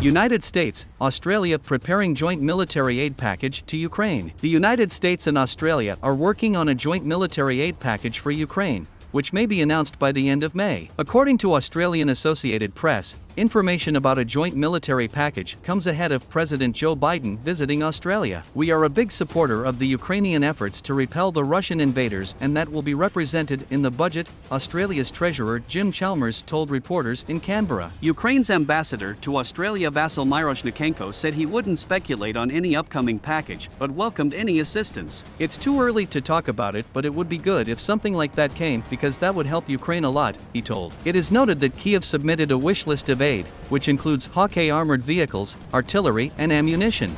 United States, Australia preparing joint military aid package to Ukraine. The United States and Australia are working on a joint military aid package for Ukraine, which may be announced by the end of May. According to Australian Associated Press, Information about a joint military package comes ahead of President Joe Biden visiting Australia. We are a big supporter of the Ukrainian efforts to repel the Russian invaders, and that will be represented in the budget, Australia's Treasurer Jim Chalmers told reporters in Canberra. Ukraine's ambassador to Australia Vasyl Miroshnichenko said he wouldn't speculate on any upcoming package, but welcomed any assistance. It's too early to talk about it, but it would be good if something like that came because that would help Ukraine a lot, he told. It is noted that Kiev submitted a wish list of aid, which includes Hawk armored vehicles, artillery, and ammunition.